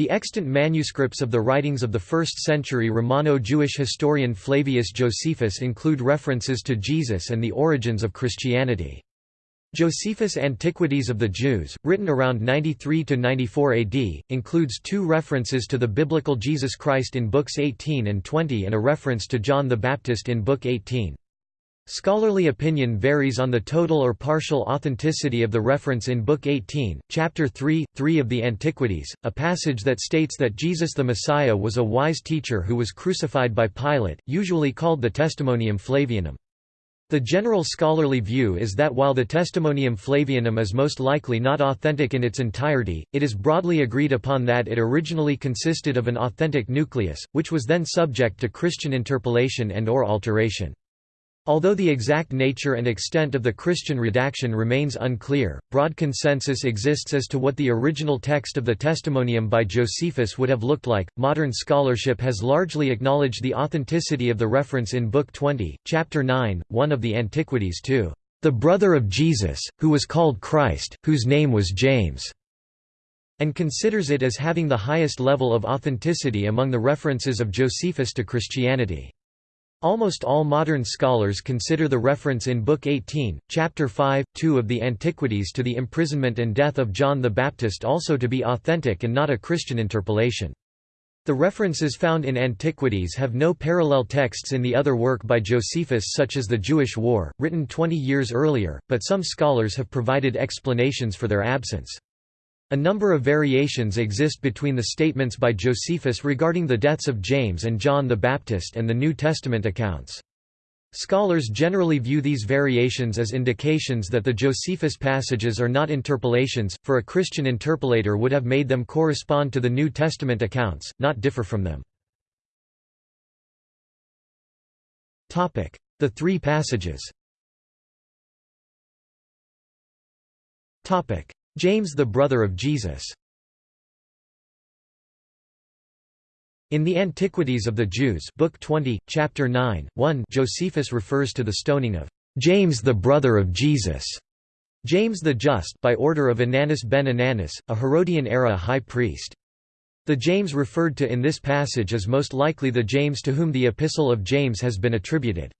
The extant manuscripts of the writings of the 1st century Romano-Jewish historian Flavius Josephus include references to Jesus and the origins of Christianity. Josephus' Antiquities of the Jews, written around 93–94 AD, includes two references to the biblical Jesus Christ in Books 18 and 20 and a reference to John the Baptist in Book 18. Scholarly opinion varies on the total or partial authenticity of the reference in Book 18, Chapter 3, 3 of the Antiquities, a passage that states that Jesus the Messiah was a wise teacher who was crucified by Pilate, usually called the Testimonium Flavianum. The general scholarly view is that while the Testimonium Flavianum is most likely not authentic in its entirety, it is broadly agreed upon that it originally consisted of an authentic nucleus, which was then subject to Christian interpolation and or alteration. Although the exact nature and extent of the Christian redaction remains unclear, broad consensus exists as to what the original text of the Testimonium by Josephus would have looked like. Modern scholarship has largely acknowledged the authenticity of the reference in Book 20, Chapter 9, 1 of the Antiquities to the brother of Jesus, who was called Christ, whose name was James, and considers it as having the highest level of authenticity among the references of Josephus to Christianity. Almost all modern scholars consider the reference in Book 18, Chapter 5, 2 of the Antiquities to the imprisonment and death of John the Baptist also to be authentic and not a Christian interpolation. The references found in Antiquities have no parallel texts in the other work by Josephus such as the Jewish War, written 20 years earlier, but some scholars have provided explanations for their absence. A number of variations exist between the statements by Josephus regarding the deaths of James and John the Baptist and the New Testament accounts. Scholars generally view these variations as indications that the Josephus passages are not interpolations, for a Christian interpolator would have made them correspond to the New Testament accounts, not differ from them. The three passages James the brother of Jesus In the Antiquities of the Jews Book 20, Chapter 9, 1 Josephus refers to the stoning of James the brother of Jesus, James the Just by order of Ananus ben Ananus, a Herodian-era high priest. The James referred to in this passage is most likely the James to whom the Epistle of James has been attributed.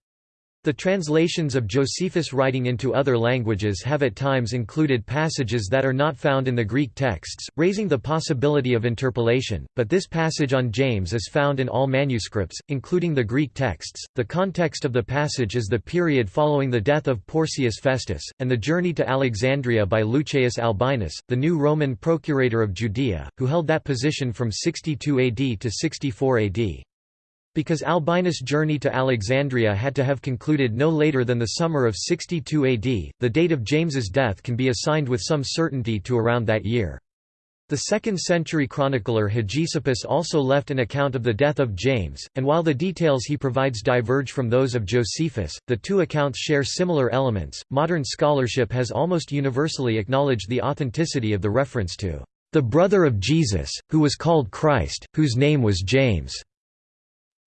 The translations of Josephus' writing into other languages have at times included passages that are not found in the Greek texts, raising the possibility of interpolation, but this passage on James is found in all manuscripts, including the Greek texts. The context of the passage is the period following the death of Porcius Festus, and the journey to Alexandria by Lucius Albinus, the new Roman procurator of Judea, who held that position from 62 AD to 64 AD. Because Albinus' journey to Alexandria had to have concluded no later than the summer of 62 AD, the date of James's death can be assigned with some certainty to around that year. The 2nd century chronicler Hegesippus also left an account of the death of James, and while the details he provides diverge from those of Josephus, the two accounts share similar elements. Modern scholarship has almost universally acknowledged the authenticity of the reference to the brother of Jesus, who was called Christ, whose name was James.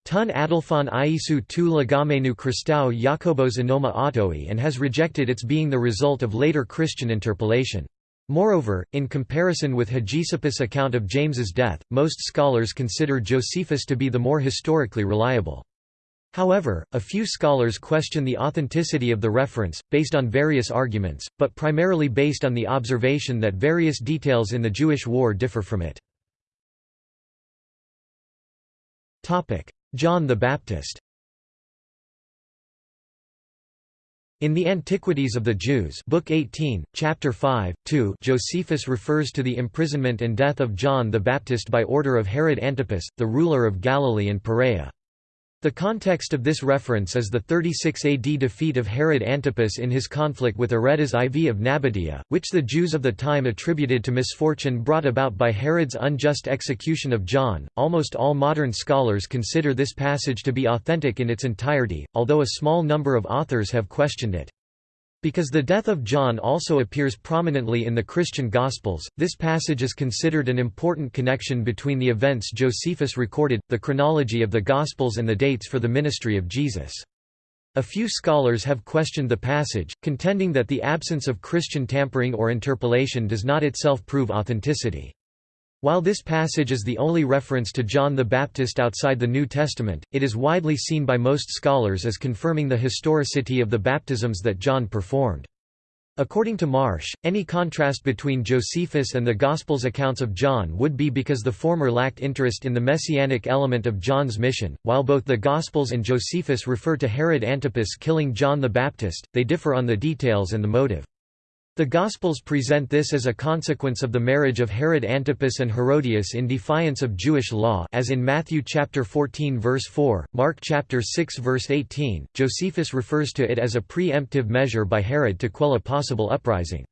Tun Adelphon Iesu tu legamenu Christou Jacobos Enoma Autoi and has rejected its being the result of later Christian interpolation. Moreover, in comparison with Hegesippus' account of James's death, most scholars consider Josephus to be the more historically reliable. However, a few scholars question the authenticity of the reference, based on various arguments, but primarily based on the observation that various details in the Jewish war differ from it. John the Baptist In the Antiquities of the Jews Book 18, Chapter 5, 2 Josephus refers to the imprisonment and death of John the Baptist by order of Herod Antipas, the ruler of Galilee and Perea. The context of this reference is the 36 AD defeat of Herod Antipas in his conflict with Aretas IV of Nabatea, which the Jews of the time attributed to misfortune brought about by Herod's unjust execution of John. Almost all modern scholars consider this passage to be authentic in its entirety, although a small number of authors have questioned it. Because the death of John also appears prominently in the Christian Gospels, this passage is considered an important connection between the events Josephus recorded, the chronology of the Gospels and the dates for the ministry of Jesus. A few scholars have questioned the passage, contending that the absence of Christian tampering or interpolation does not itself prove authenticity. While this passage is the only reference to John the Baptist outside the New Testament, it is widely seen by most scholars as confirming the historicity of the baptisms that John performed. According to Marsh, any contrast between Josephus and the Gospels' accounts of John would be because the former lacked interest in the messianic element of John's mission. While both the Gospels and Josephus refer to Herod Antipas killing John the Baptist, they differ on the details and the motive. The Gospels present this as a consequence of the marriage of Herod Antipas and Herodias in defiance of Jewish law as in Matthew chapter 14 verse 4, Mark chapter 6 verse 18. Josephus refers to it as a pre-emptive measure by Herod to quell a possible uprising.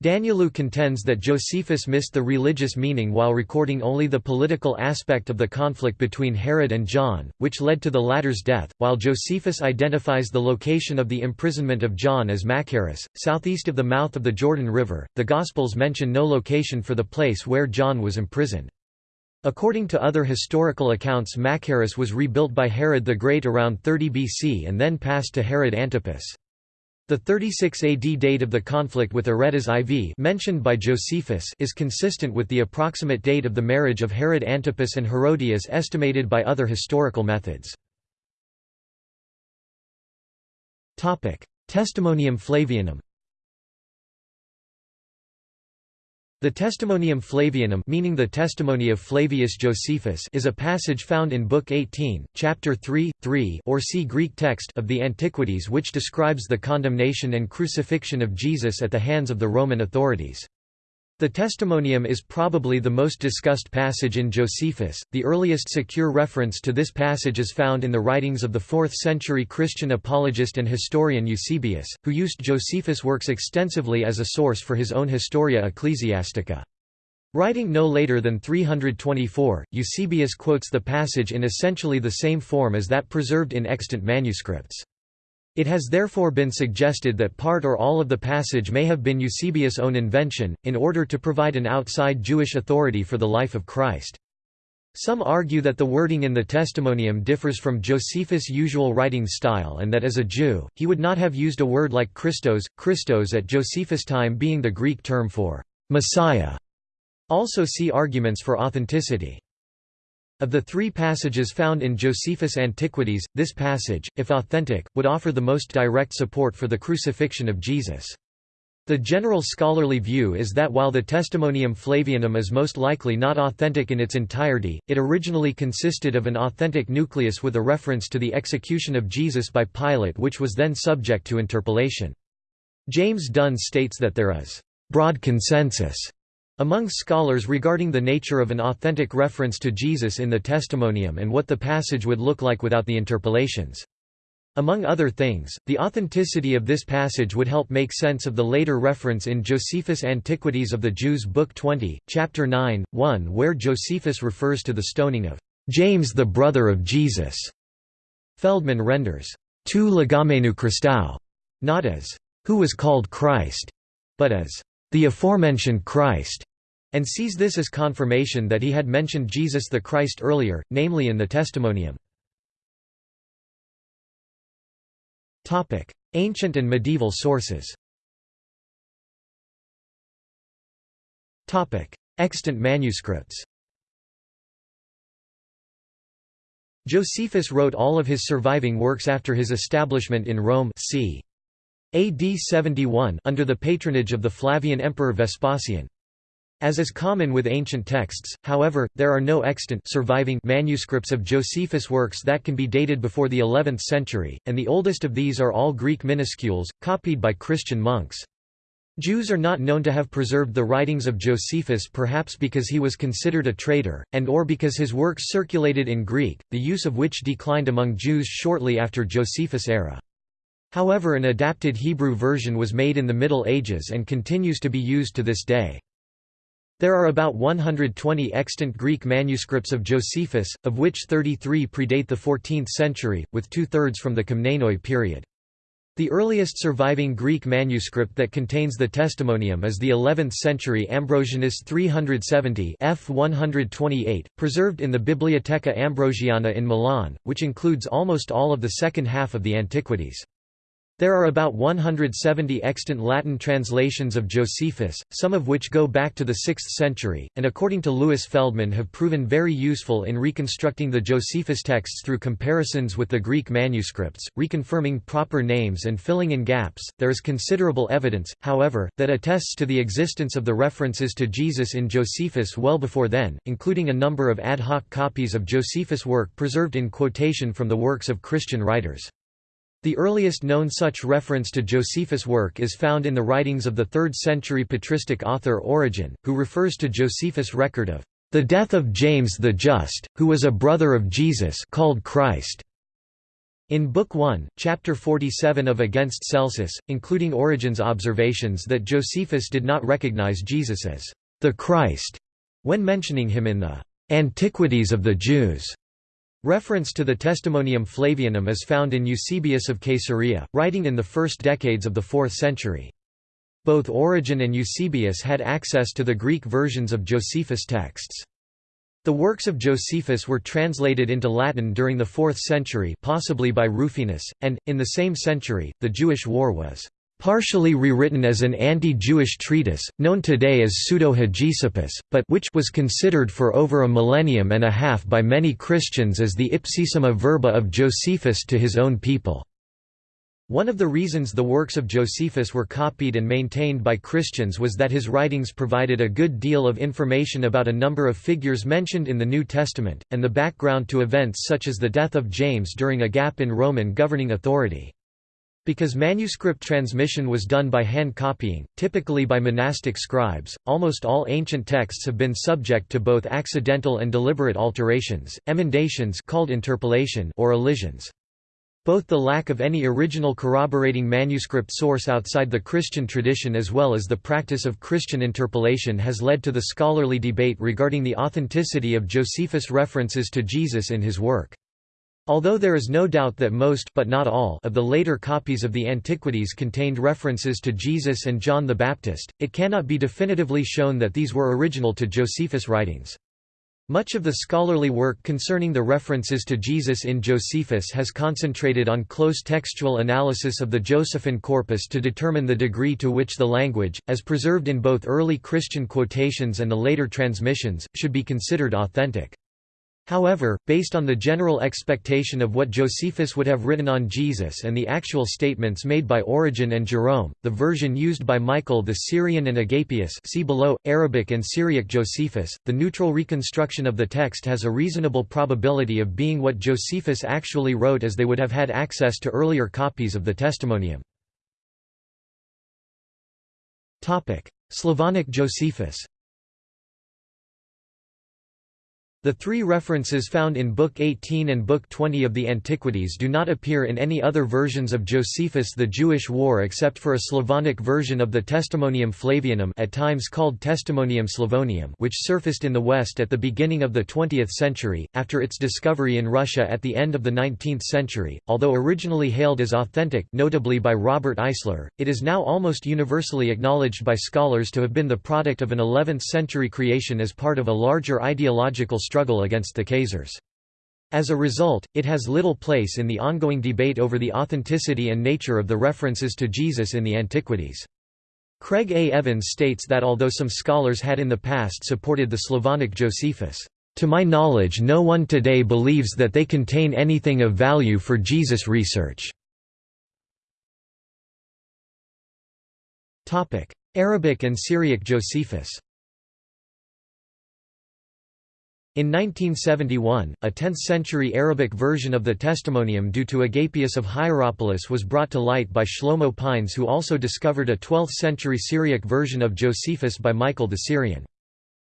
Danielou contends that Josephus missed the religious meaning while recording only the political aspect of the conflict between Herod and John, which led to the latter's death, while Josephus identifies the location of the imprisonment of John as Machaerus, southeast of the mouth of the Jordan River. The Gospels mention no location for the place where John was imprisoned. According to other historical accounts Machaerus was rebuilt by Herod the Great around 30 BC and then passed to Herod Antipas. The 36 AD date of the conflict with Aretas IV mentioned by Josephus is consistent with the approximate date of the marriage of Herod Antipas and Herodias estimated by other historical methods. Testimonium Flavianum The Testimonium Flavianum meaning the testimony of Flavius Josephus is a passage found in Book 18, Chapter 3, 3 or see Greek text of the Antiquities which describes the condemnation and crucifixion of Jesus at the hands of the Roman authorities. The Testimonium is probably the most discussed passage in Josephus. The earliest secure reference to this passage is found in the writings of the 4th century Christian apologist and historian Eusebius, who used Josephus' works extensively as a source for his own Historia Ecclesiastica. Writing no later than 324, Eusebius quotes the passage in essentially the same form as that preserved in extant manuscripts. It has therefore been suggested that part or all of the passage may have been Eusebius' own invention, in order to provide an outside Jewish authority for the life of Christ. Some argue that the wording in the Testimonium differs from Josephus' usual writing style and that as a Jew, he would not have used a word like Christos, Christos at Josephus' time being the Greek term for Messiah. Also see arguments for authenticity. Of the three passages found in Josephus' Antiquities, this passage, if authentic, would offer the most direct support for the crucifixion of Jesus. The general scholarly view is that while the Testimonium Flavianum is most likely not authentic in its entirety, it originally consisted of an authentic nucleus with a reference to the execution of Jesus by Pilate which was then subject to interpolation. James Dunn states that there is broad consensus among scholars regarding the nature of an authentic reference to Jesus in the Testimonium and what the passage would look like without the interpolations. Among other things, the authenticity of this passage would help make sense of the later reference in Josephus' Antiquities of the Jews Book 20, Chapter 9, 1 where Josephus refers to the stoning of James the brother of Jesus. Feldman renders, tu legamenu Christou, not as, who was called Christ, but as, the aforementioned Christ and sees this as confirmation that he had mentioned Jesus the Christ earlier, namely in the Testimonium. Ancient and medieval sources Extant manuscripts Josephus wrote all of his surviving works after his establishment in Rome c. AD 71 under the patronage of the Flavian Emperor Vespasian. As is common with ancient texts, however, there are no extant surviving manuscripts of Josephus' works that can be dated before the 11th century, and the oldest of these are all Greek minuscules, copied by Christian monks. Jews are not known to have preserved the writings of Josephus perhaps because he was considered a traitor, and or because his works circulated in Greek, the use of which declined among Jews shortly after Josephus' era. However an adapted Hebrew version was made in the Middle Ages and continues to be used to this day. There are about 120 extant Greek manuscripts of Josephus, of which 33 predate the 14th century, with two-thirds from the Komnenoi period. The earliest surviving Greek manuscript that contains the Testimonium is the 11th century Ambrosianus 370 f 128, preserved in the Bibliotheca Ambrosiana in Milan, which includes almost all of the second half of the Antiquities. There are about 170 extant Latin translations of Josephus, some of which go back to the 6th century, and according to Louis Feldman have proven very useful in reconstructing the Josephus texts through comparisons with the Greek manuscripts, reconfirming proper names and filling in gaps. There is considerable evidence, however, that attests to the existence of the references to Jesus in Josephus well before then, including a number of ad hoc copies of Josephus' work preserved in quotation from the works of Christian writers. The earliest known such reference to Josephus' work is found in the writings of the 3rd-century patristic author Origen, who refers to Josephus' record of the death of James the Just, who was a brother of Jesus called Christ. In Book 1, Chapter 47 of Against Celsus, including Origen's observations that Josephus did not recognize Jesus as the Christ when mentioning him in the Antiquities of the Jews. Reference to the Testimonium Flavianum is found in Eusebius of Caesarea, writing in the first decades of the 4th century. Both Origen and Eusebius had access to the Greek versions of Josephus' texts. The works of Josephus were translated into Latin during the 4th century possibly by Rufinus, and, in the same century, the Jewish War was partially rewritten as an anti-Jewish treatise, known today as Pseudo-Hegesippus, but which was considered for over a millennium and a half by many Christians as the ipsissima verba of Josephus to his own people. One of the reasons the works of Josephus were copied and maintained by Christians was that his writings provided a good deal of information about a number of figures mentioned in the New Testament, and the background to events such as the death of James during a gap in Roman governing authority. Because manuscript transmission was done by hand copying, typically by monastic scribes, almost all ancient texts have been subject to both accidental and deliberate alterations, emendations called interpolation or elisions. Both the lack of any original corroborating manuscript source outside the Christian tradition as well as the practice of Christian interpolation has led to the scholarly debate regarding the authenticity of Josephus' references to Jesus in his work. Although there is no doubt that most but not all of the later copies of the Antiquities contained references to Jesus and John the Baptist, it cannot be definitively shown that these were original to Josephus' writings. Much of the scholarly work concerning the references to Jesus in Josephus has concentrated on close textual analysis of the Josephine corpus to determine the degree to which the language, as preserved in both early Christian quotations and the later transmissions, should be considered authentic. However, based on the general expectation of what Josephus would have written on Jesus and the actual statements made by Origen and Jerome, the version used by Michael the Syrian and Agapius see below, Arabic and Syriac Josephus, the neutral reconstruction of the text has a reasonable probability of being what Josephus actually wrote as they would have had access to earlier copies of the Testimonium. Slavonic Josephus the three references found in Book 18 and Book 20 of the Antiquities do not appear in any other versions of Josephus the Jewish War except for a Slavonic version of the Testimonium Flavianum at times called Testimonium Slavonium which surfaced in the West at the beginning of the 20th century, after its discovery in Russia at the end of the 19th century. Although originally hailed as authentic notably by Robert Eisler, it is now almost universally acknowledged by scholars to have been the product of an 11th-century creation as part of a larger ideological struggle against the Khazars. As a result, it has little place in the ongoing debate over the authenticity and nature of the references to Jesus in the Antiquities. Craig A. Evans states that although some scholars had in the past supported the Slavonic Josephus, "...to my knowledge no one today believes that they contain anything of value for Jesus research." Arabic and Syriac Josephus In 1971, a 10th-century Arabic version of the Testimonium due to Agapius of Hierapolis was brought to light by Shlomo Pines who also discovered a 12th-century Syriac version of Josephus by Michael the Syrian.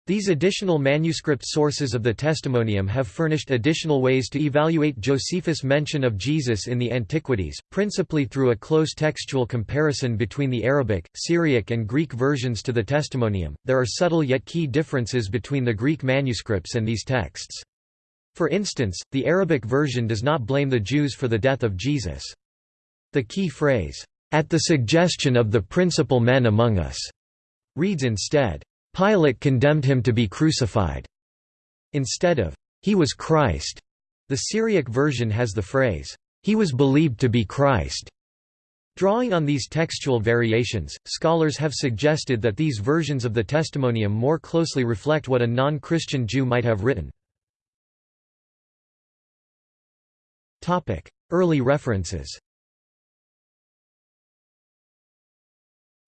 These additional manuscript sources of the Testimonium have furnished additional ways to evaluate Josephus' mention of Jesus in the Antiquities, principally through a close textual comparison between the Arabic, Syriac, and Greek versions to the Testimonium. There are subtle yet key differences between the Greek manuscripts and these texts. For instance, the Arabic version does not blame the Jews for the death of Jesus. The key phrase, at the suggestion of the principal men among us, reads instead, Pilate condemned him to be crucified. Instead of, he was Christ, the Syriac version has the phrase, he was believed to be Christ. Drawing on these textual variations, scholars have suggested that these versions of the Testimonium more closely reflect what a non-Christian Jew might have written. Early references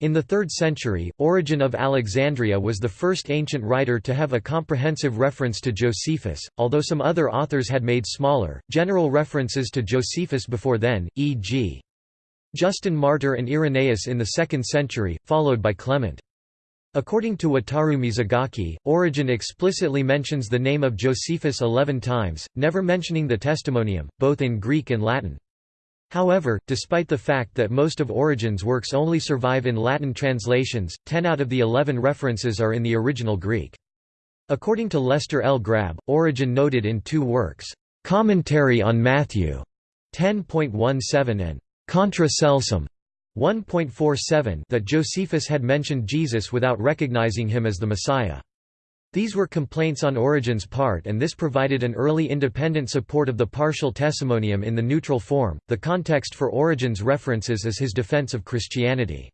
In the 3rd century, Origen of Alexandria was the first ancient writer to have a comprehensive reference to Josephus, although some other authors had made smaller, general references to Josephus before then, e.g. Justin Martyr and Irenaeus in the 2nd century, followed by Clement. According to Wataru Mizugaki, Origen explicitly mentions the name of Josephus eleven times, never mentioning the Testimonium, both in Greek and Latin. However, despite the fact that most of Origen's works only survive in Latin translations, ten out of the eleven references are in the original Greek. According to Lester L. Grabbe, Origen noted in two works, "'Commentary on Matthew' 10.17 and "'Contra Celsum' 1.47 that Josephus had mentioned Jesus without recognizing him as the Messiah. These were complaints on Origen's part and this provided an early independent support of the partial testimonium in the neutral form. The context for Origen's references is his defense of Christianity.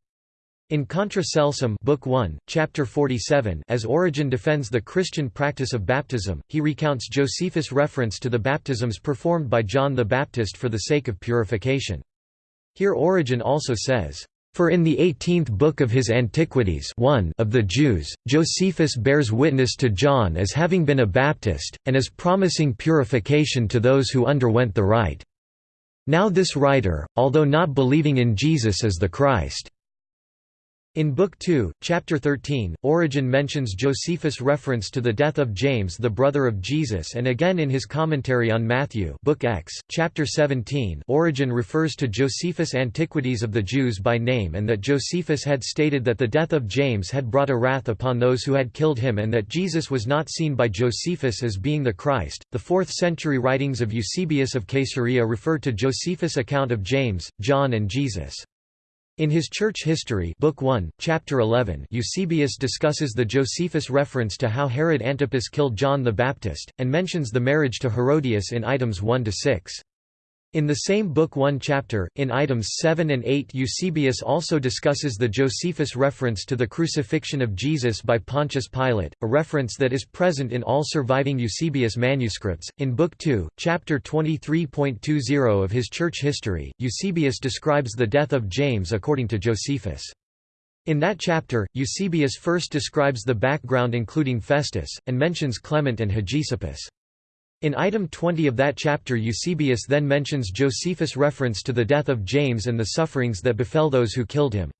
In Contra Celsum Book 1, Chapter 47 as Origen defends the Christian practice of baptism, he recounts Josephus' reference to the baptisms performed by John the Baptist for the sake of purification. Here Origen also says, for in the eighteenth book of his Antiquities 1 of the Jews, Josephus bears witness to John as having been a Baptist, and as promising purification to those who underwent the rite. Now this writer, although not believing in Jesus as the Christ, in Book 2, Chapter 13, Origen mentions Josephus' reference to the death of James the brother of Jesus and again in his commentary on Matthew Book X, Chapter 17 Origen refers to Josephus' Antiquities of the Jews by name and that Josephus had stated that the death of James had brought a wrath upon those who had killed him and that Jesus was not seen by Josephus as being the Christ. The 4th century writings of Eusebius of Caesarea refer to Josephus' account of James, John and Jesus. In his Church History Book 1, Chapter 11 Eusebius discusses the Josephus reference to how Herod Antipas killed John the Baptist, and mentions the marriage to Herodias in items 1–6. In the same book 1 chapter, in items 7 and 8 Eusebius also discusses the Josephus reference to the crucifixion of Jesus by Pontius Pilate, a reference that is present in all surviving Eusebius manuscripts. In Book 2, chapter 23.20 of his church history, Eusebius describes the death of James according to Josephus. In that chapter, Eusebius first describes the background including Festus, and mentions Clement and Hegesippus. In item 20 of that chapter Eusebius then mentions Josephus' reference to the death of James and the sufferings that befell those who killed him.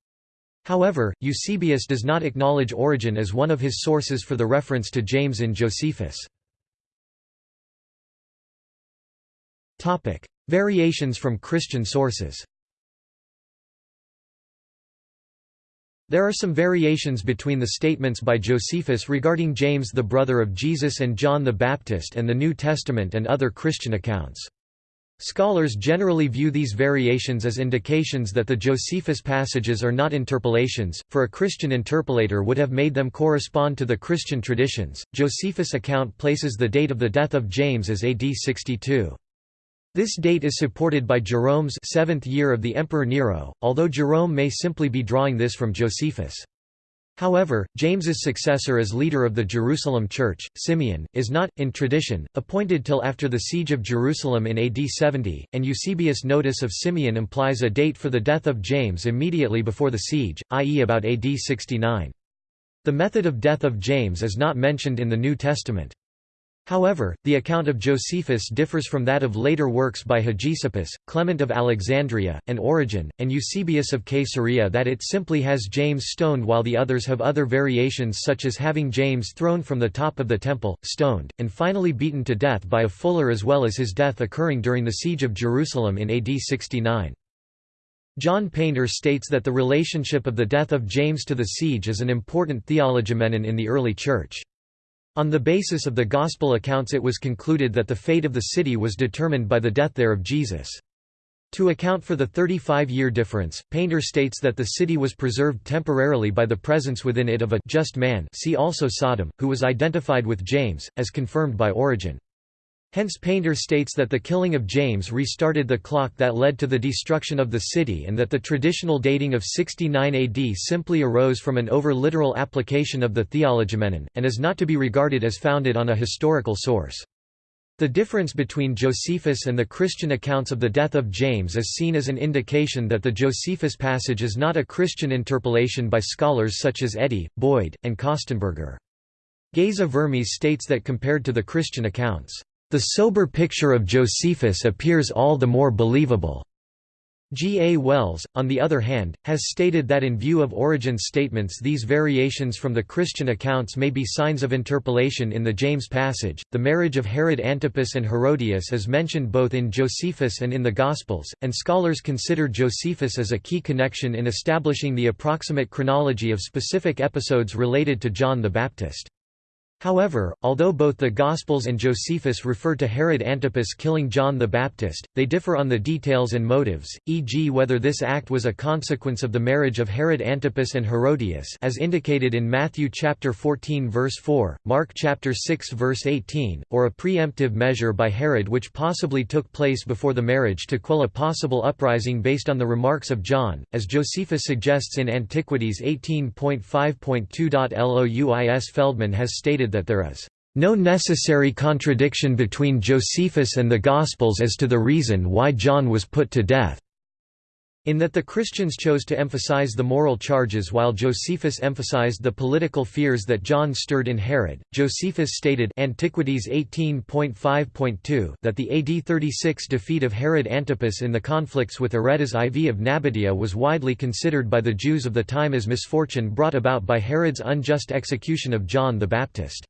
However, Eusebius does not acknowledge Origen as one of his sources for the reference to James in Josephus. Variations from Christian sources There are some variations between the statements by Josephus regarding James the brother of Jesus and John the Baptist and the New Testament and other Christian accounts. Scholars generally view these variations as indications that the Josephus passages are not interpolations, for a Christian interpolator would have made them correspond to the Christian traditions. Josephus' account places the date of the death of James as AD 62. This date is supported by Jerome's seventh year of the Emperor Nero, although Jerome may simply be drawing this from Josephus. However, James's successor as leader of the Jerusalem Church, Simeon, is not, in tradition, appointed till after the siege of Jerusalem in AD 70, and Eusebius' notice of Simeon implies a date for the death of James immediately before the siege, i.e. about AD 69. The method of death of James is not mentioned in the New Testament. However, the account of Josephus differs from that of later works by Hegesippus, Clement of Alexandria, and Origen, and Eusebius of Caesarea that it simply has James stoned while the others have other variations such as having James thrown from the top of the temple, stoned, and finally beaten to death by a fuller as well as his death occurring during the siege of Jerusalem in AD 69. John Painter states that the relationship of the death of James to the siege is an important theologoumenon in the early Church. On the basis of the Gospel accounts it was concluded that the fate of the city was determined by the death there of Jesus. To account for the 35-year difference, Painter states that the city was preserved temporarily by the presence within it of a just man see also Sodom, who was identified with James, as confirmed by Origen. Hence Painter states that the killing of James restarted the clock that led to the destruction of the city and that the traditional dating of 69 AD simply arose from an over-literal application of the Theologoumenon, and is not to be regarded as founded on a historical source. The difference between Josephus and the Christian accounts of the death of James is seen as an indication that the Josephus passage is not a Christian interpolation by scholars such as Eddy, Boyd, and Kostenberger. Geza Vermes states that compared to the Christian accounts, the sober picture of Josephus appears all the more believable. G. A. Wells, on the other hand, has stated that in view of Origen's statements these variations from the Christian accounts may be signs of interpolation in the James passage. The marriage of Herod Antipas and Herodias is mentioned both in Josephus and in the Gospels, and scholars consider Josephus as a key connection in establishing the approximate chronology of specific episodes related to John the Baptist. However, although both the Gospels and Josephus refer to Herod Antipas killing John the Baptist, they differ on the details and motives, e.g. whether this act was a consequence of the marriage of Herod Antipas and Herodias as indicated in Matthew chapter 14 verse 4, Mark chapter 6 verse 18, or a preemptive measure by Herod which possibly took place before the marriage to quell a possible uprising based on the remarks of John, as Josephus suggests in Antiquities 18.5.2. Louis Feldman has stated that there is no necessary contradiction between Josephus and the Gospels as to the reason why John was put to death. In that the Christians chose to emphasize the moral charges while Josephus emphasized the political fears that John stirred in Herod, Josephus stated Antiquities 18.5.2 that the AD 36 defeat of Herod Antipas in the conflicts with Aretas IV of Nabatea was widely considered by the Jews of the time as misfortune brought about by Herod's unjust execution of John the Baptist.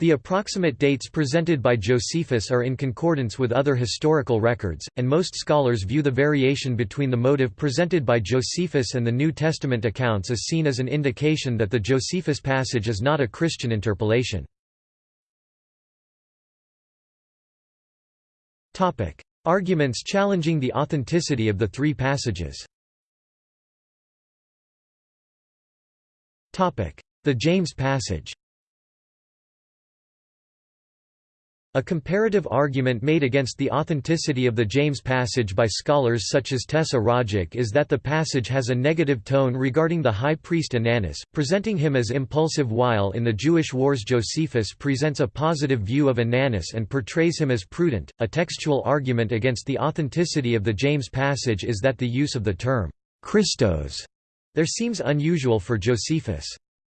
The approximate dates presented by Josephus are in concordance with other historical records, and most scholars view the variation between the motive presented by Josephus and the New Testament accounts as seen as an indication that the Josephus passage is not a Christian interpolation. Arguments challenging the authenticity of the three passages. The James passage A comparative argument made against the authenticity of the James passage by scholars such as Tessa Rajak is that the passage has a negative tone regarding the high priest Ananus, presenting him as impulsive while in the Jewish Wars Josephus presents a positive view of Ananus and portrays him as prudent. A textual argument against the authenticity of the James passage is that the use of the term Christos there seems unusual for Josephus.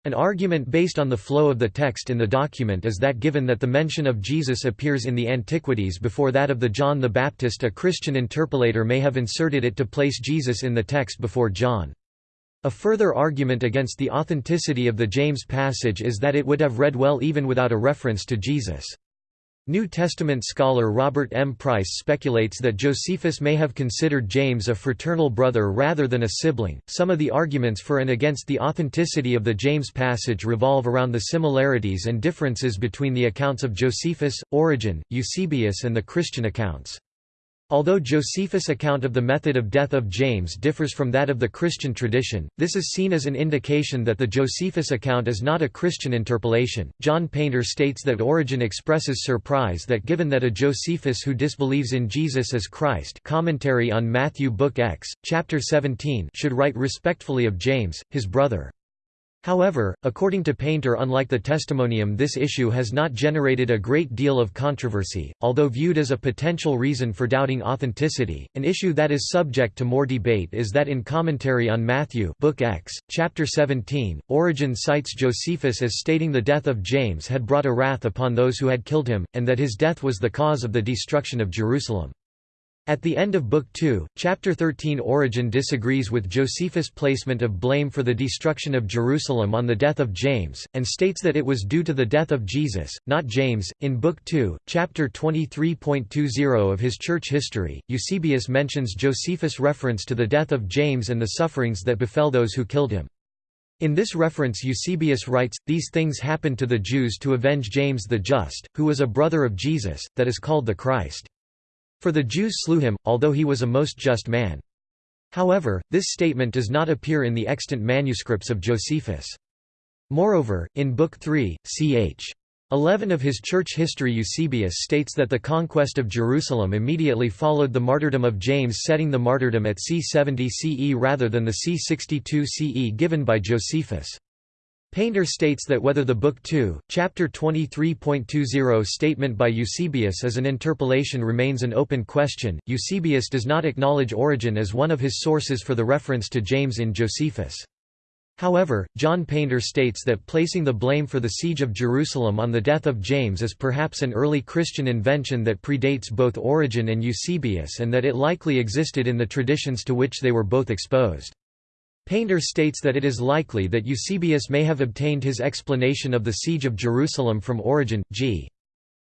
An argument based on the flow of the text in the document is that given that the mention of Jesus appears in the Antiquities before that of the John the Baptist a Christian interpolator may have inserted it to place Jesus in the text before John. A further argument against the authenticity of the James passage is that it would have read well even without a reference to Jesus. New Testament scholar Robert M. Price speculates that Josephus may have considered James a fraternal brother rather than a sibling. Some of the arguments for and against the authenticity of the James passage revolve around the similarities and differences between the accounts of Josephus, Origen, Eusebius, and the Christian accounts. Although Josephus' account of the method of death of James differs from that of the Christian tradition, this is seen as an indication that the Josephus account is not a Christian interpolation. John Painter states that Origen expresses surprise that given that a Josephus who disbelieves in Jesus as Christ commentary on Matthew Book X, chapter 17 should write respectfully of James, his brother. However, according to Painter unlike the testimonium this issue has not generated a great deal of controversy, although viewed as a potential reason for doubting authenticity. An issue that is subject to more debate is that in commentary on Matthew Book X, chapter 17, Origen cites Josephus as stating the death of James had brought a wrath upon those who had killed him, and that his death was the cause of the destruction of Jerusalem. At the end of Book 2, Chapter 13 Origen disagrees with Josephus' placement of blame for the destruction of Jerusalem on the death of James, and states that it was due to the death of Jesus, not James. In Book 2, Chapter 23.20 of his church history, Eusebius mentions Josephus' reference to the death of James and the sufferings that befell those who killed him. In this reference Eusebius writes, These things happened to the Jews to avenge James the Just, who was a brother of Jesus, that is called the Christ. For the Jews slew him, although he was a most just man. However, this statement does not appear in the extant manuscripts of Josephus. Moreover, in Book 3, ch. 11 of his church history Eusebius states that the conquest of Jerusalem immediately followed the martyrdom of James setting the martyrdom at c. 70 CE rather than the c. 62 CE given by Josephus. Painter states that whether the Book 2, Chapter 23.20 statement by Eusebius is an interpolation remains an open question. Eusebius does not acknowledge Origen as one of his sources for the reference to James in Josephus. However, John Painter states that placing the blame for the siege of Jerusalem on the death of James is perhaps an early Christian invention that predates both Origen and Eusebius and that it likely existed in the traditions to which they were both exposed. Painter states that it is likely that Eusebius may have obtained his explanation of the siege of Jerusalem from Origen, g.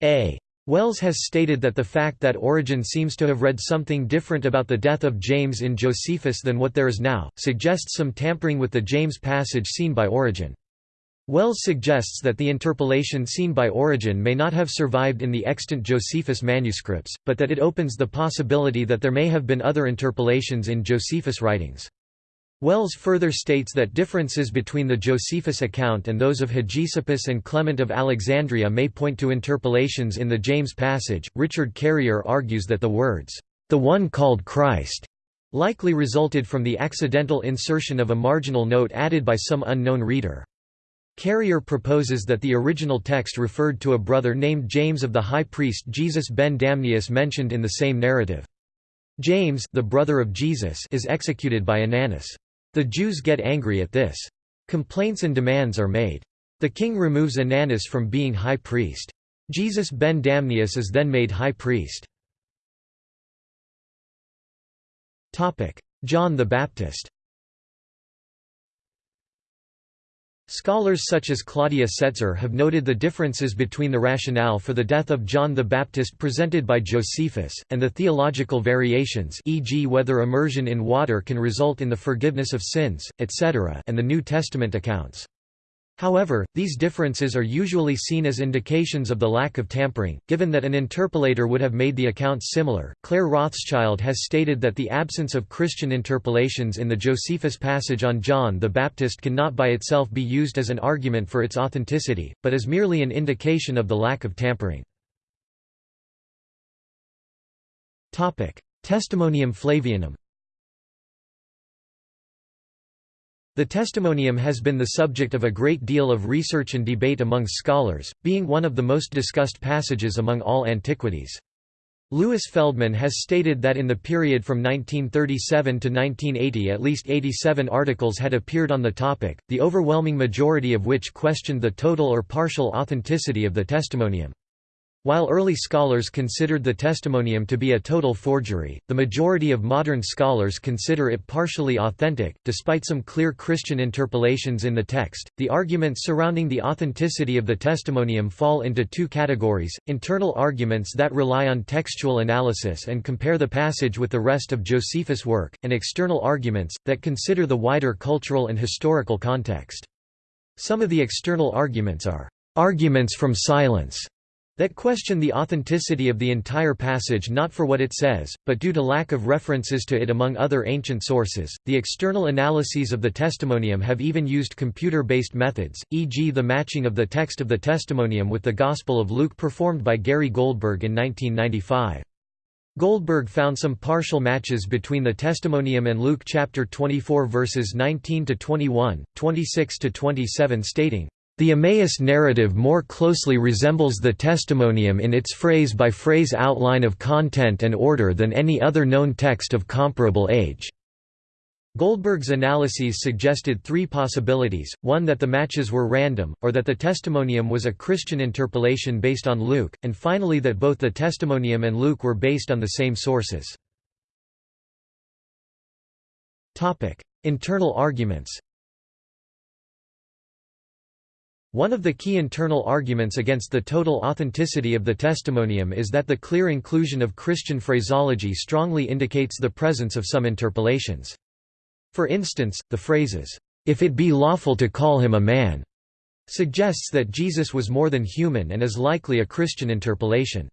A. Wells has stated that the fact that Origen seems to have read something different about the death of James in Josephus than what there is now, suggests some tampering with the James passage seen by Origen. Wells suggests that the interpolation seen by Origen may not have survived in the extant Josephus manuscripts, but that it opens the possibility that there may have been other interpolations in Josephus' writings. Wells further states that differences between the Josephus account and those of Hegesippus and Clement of Alexandria may point to interpolations in the James passage. Richard Carrier argues that the words, the one called Christ, likely resulted from the accidental insertion of a marginal note added by some unknown reader. Carrier proposes that the original text referred to a brother named James of the high priest Jesus ben Damneus mentioned in the same narrative. James the brother of Jesus is executed by Ananus. The Jews get angry at this. Complaints and demands are made. The king removes Ananus from being high priest. Jesus ben Damneus is then made high priest. John the Baptist Scholars such as Claudia Setzer have noted the differences between the rationale for the death of John the Baptist presented by Josephus, and the theological variations e.g. whether immersion in water can result in the forgiveness of sins, etc. and the New Testament accounts. However, these differences are usually seen as indications of the lack of tampering, given that an interpolator would have made the accounts similar. Claire Rothschild has stated that the absence of Christian interpolations in the Josephus passage on John the Baptist cannot by itself be used as an argument for its authenticity, but is merely an indication of the lack of tampering. Testimonium Flavianum The testimonium has been the subject of a great deal of research and debate among scholars, being one of the most discussed passages among all antiquities. Louis Feldman has stated that in the period from 1937 to 1980 at least 87 articles had appeared on the topic, the overwhelming majority of which questioned the total or partial authenticity of the testimonium. While early scholars considered the testimonium to be a total forgery, the majority of modern scholars consider it partially authentic. Despite some clear Christian interpolations in the text, the arguments surrounding the authenticity of the testimonium fall into two categories internal arguments that rely on textual analysis and compare the passage with the rest of Josephus' work, and external arguments that consider the wider cultural and historical context. Some of the external arguments are arguments from silence that question the authenticity of the entire passage not for what it says, but due to lack of references to it among other ancient sources. The external analyses of the testimonium have even used computer based methods, e.g., the matching of the text of the testimonium with the Gospel of Luke performed by Gary Goldberg in 1995. Goldberg found some partial matches between the testimonium and Luke chapter 24 verses 19 to 21, 26 to 27 stating the Emmaus narrative more closely resembles the testimonium in its phrase-by-phrase outline of content and order than any other known text of comparable age. Goldberg's analyses suggested three possibilities, one that the matches were random, or that the testimonium was a Christian interpolation based on Luke, and finally that both the testimonium and Luke were based on the same sources. Internal arguments One of the key internal arguments against the total authenticity of the testimonium is that the clear inclusion of Christian phraseology strongly indicates the presence of some interpolations. For instance, the phrases, "'If it be lawful to call him a man' suggests that Jesus was more than human and is likely a Christian interpolation.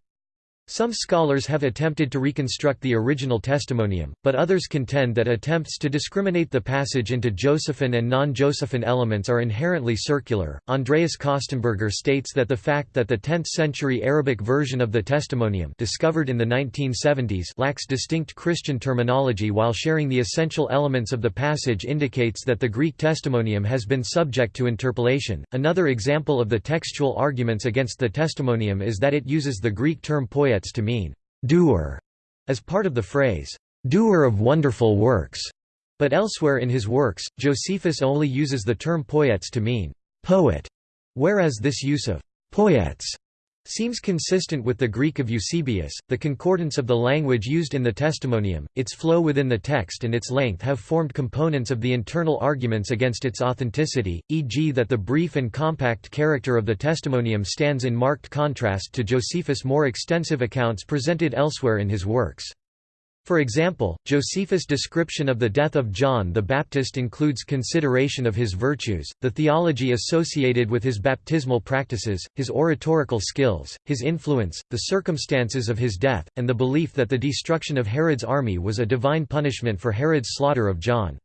Some scholars have attempted to reconstruct the original testimonium, but others contend that attempts to discriminate the passage into Josephine and non-Josephine elements are inherently circular. Andreas Kostenberger states that the fact that the 10th-century Arabic version of the testimonium discovered in the 1970s lacks distinct Christian terminology while sharing the essential elements of the passage indicates that the Greek testimonium has been subject to interpolation. Another example of the textual arguments against the testimonium is that it uses the Greek term to mean doer as part of the phrase doer of wonderful works. But elsewhere in his works, Josephus only uses the term poiētēs to mean poet, whereas this use of poiētēs seems consistent with the Greek of Eusebius. The concordance of the language used in the testimonium, its flow within the text, and its length have formed components of the internal arguments against its authenticity, e.g., that the brief and compact character of the testimonium stands in marked contrast to Josephus' more extensive accounts presented elsewhere in his works. For example, Josephus' description of the death of John the Baptist includes consideration of his virtues, the theology associated with his baptismal practices, his oratorical skills, his influence, the circumstances of his death, and the belief that the destruction of Herod's army was a divine punishment for Herod's slaughter of John.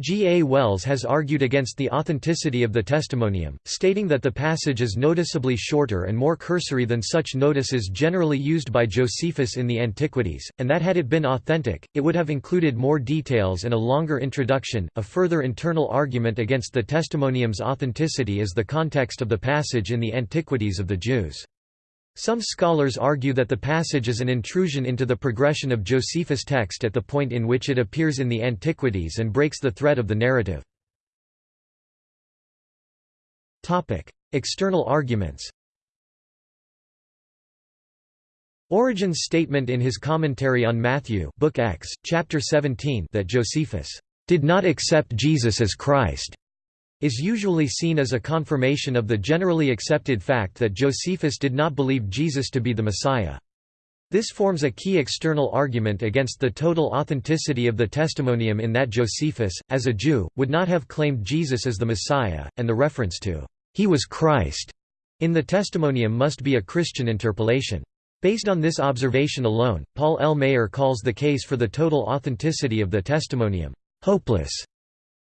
G. A. Wells has argued against the authenticity of the testimonium, stating that the passage is noticeably shorter and more cursory than such notices generally used by Josephus in the Antiquities, and that had it been authentic, it would have included more details and a longer introduction. A further internal argument against the testimonium's authenticity is the context of the passage in the Antiquities of the Jews. Some scholars argue that the passage is an intrusion into the progression of Josephus' text at the point in which it appears in the Antiquities and breaks the thread of the narrative. External arguments Origen's statement in his commentary on Matthew Book X, Chapter 17 that Josephus did not accept Jesus as Christ is usually seen as a confirmation of the generally accepted fact that Josephus did not believe Jesus to be the Messiah. This forms a key external argument against the total authenticity of the testimonium in that Josephus, as a Jew, would not have claimed Jesus as the Messiah, and the reference to, "'He was Christ' in the testimonium must be a Christian interpolation. Based on this observation alone, Paul L. Maier calls the case for the total authenticity of the testimonium, "'hopeless'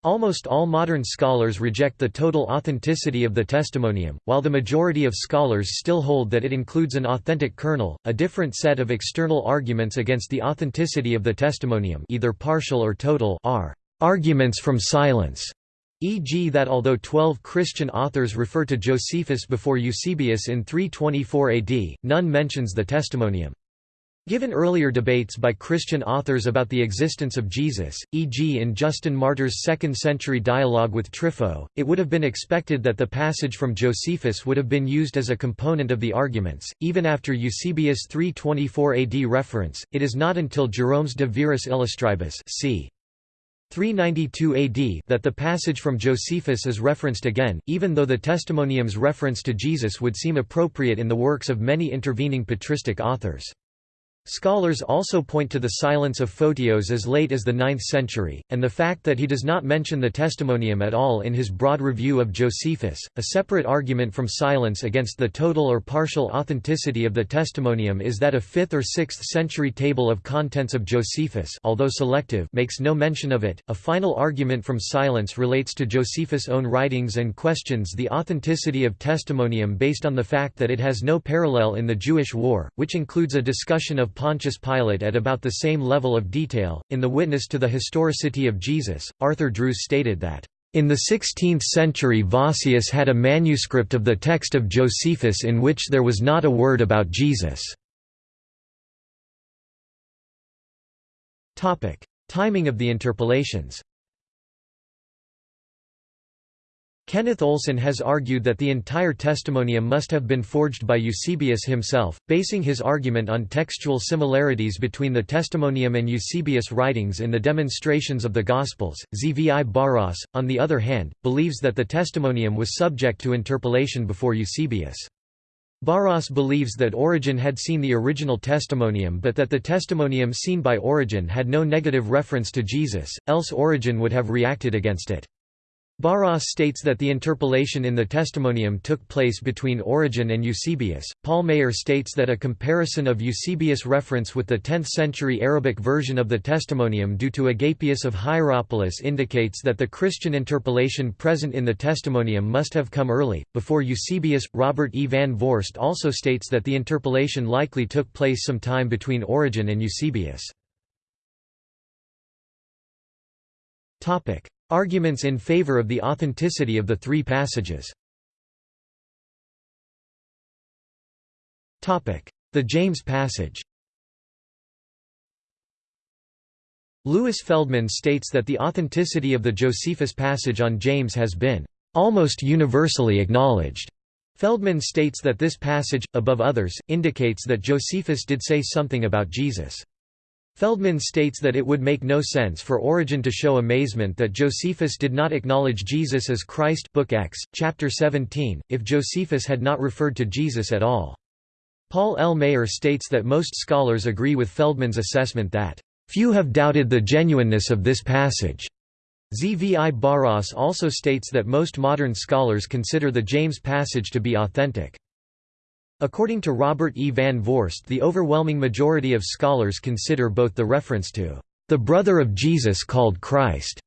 Almost all modern scholars reject the total authenticity of the testimonium, while the majority of scholars still hold that it includes an authentic kernel. A different set of external arguments against the authenticity of the testimonium, either partial or total, are arguments from silence, e.g. that although 12 Christian authors refer to Josephus before Eusebius in 324 AD, none mentions the testimonium. Given earlier debates by Christian authors about the existence of Jesus, e.g. in Justin Martyr's 2nd-century dialogue with Trypho, it would have been expected that the passage from Josephus would have been used as a component of the arguments. Even after Eusebius' 324 AD reference, it is not until Jerome's De Viris Illustribus c. 392 AD that the passage from Josephus is referenced again, even though the testimonium's reference to Jesus would seem appropriate in the works of many intervening patristic authors. Scholars also point to the silence of Photios as late as the 9th century, and the fact that he does not mention the testimonium at all in his broad review of Josephus. A separate argument from silence against the total or partial authenticity of the testimonium is that a 5th or 6th century table of contents of Josephus, although selective, makes no mention of it. A final argument from silence relates to Josephus' own writings and questions the authenticity of testimonium based on the fact that it has no parallel in the Jewish War, which includes a discussion of Pontius Pilate at about the same level of detail. In the Witness to the Historicity of Jesus, Arthur Drews stated that, in the 16th century Vossius had a manuscript of the text of Josephus in which there was not a word about Jesus. Timing of the interpolations Kenneth Olson has argued that the entire testimonium must have been forged by Eusebius himself, basing his argument on textual similarities between the testimonium and Eusebius' writings in the demonstrations of the Gospels. Zvi Baras, on the other hand, believes that the testimonium was subject to interpolation before Eusebius. Baras believes that Origen had seen the original testimonium but that the testimonium seen by Origen had no negative reference to Jesus, else Origen would have reacted against it. Baras states that the interpolation in the Testimonium took place between Origen and Eusebius. Paul Maier states that a comparison of Eusebius' reference with the 10th century Arabic version of the Testimonium due to Agapius of Hierapolis indicates that the Christian interpolation present in the Testimonium must have come early, before Eusebius. Robert E. van Voorst also states that the interpolation likely took place some time between Origen and Eusebius. Arguments in favor of the authenticity of the three passages The James passage Louis Feldman states that the authenticity of the Josephus passage on James has been almost universally acknowledged. Feldman states that this passage, above others, indicates that Josephus did say something about Jesus. Feldman states that it would make no sense for Origen to show amazement that Josephus did not acknowledge Jesus as Christ Book X, chapter 17, if Josephus had not referred to Jesus at all. Paul L. Maier states that most scholars agree with Feldman's assessment that, "...few have doubted the genuineness of this passage." Zvi Baras also states that most modern scholars consider the James passage to be authentic. According to Robert E. van Voorst the overwhelming majority of scholars consider both the reference to the brother of Jesus called Christ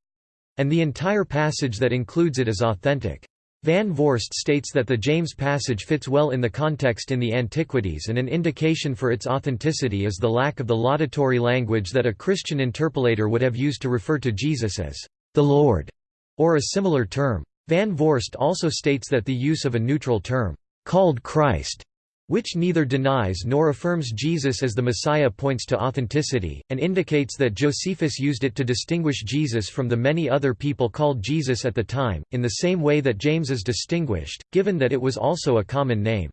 and the entire passage that includes it as authentic. Van Voorst states that the James passage fits well in the context in the Antiquities and an indication for its authenticity is the lack of the laudatory language that a Christian interpolator would have used to refer to Jesus as the Lord, or a similar term. Van Voorst also states that the use of a neutral term, called Christ, which neither denies nor affirms Jesus as the Messiah points to authenticity, and indicates that Josephus used it to distinguish Jesus from the many other people called Jesus at the time, in the same way that James is distinguished, given that it was also a common name.